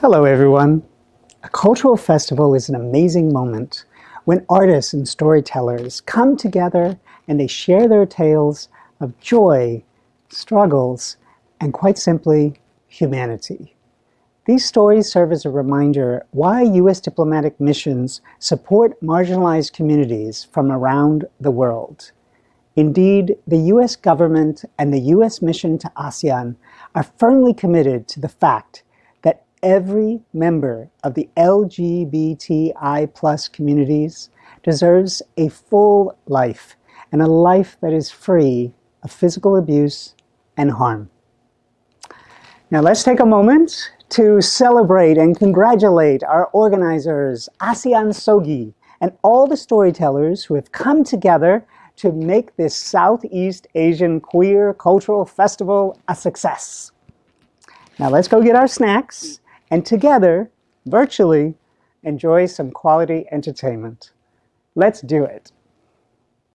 Hello everyone. A cultural festival is an amazing moment when artists and storytellers come together and they share their tales of joy, struggles, and quite simply, humanity. These stories serve as a reminder why U.S. diplomatic missions support marginalized communities from around the world. Indeed, the U.S. government and the U.S. mission to ASEAN are firmly committed to the fact every member of the LGBTI plus communities deserves a full life and a life that is free of physical abuse and harm. Now let's take a moment to celebrate and congratulate our organizers, ASEAN SOGI, and all the storytellers who have come together to make this Southeast Asian Queer Cultural Festival a success. Now let's go get our snacks and together, virtually, enjoy some quality entertainment. Let's do it.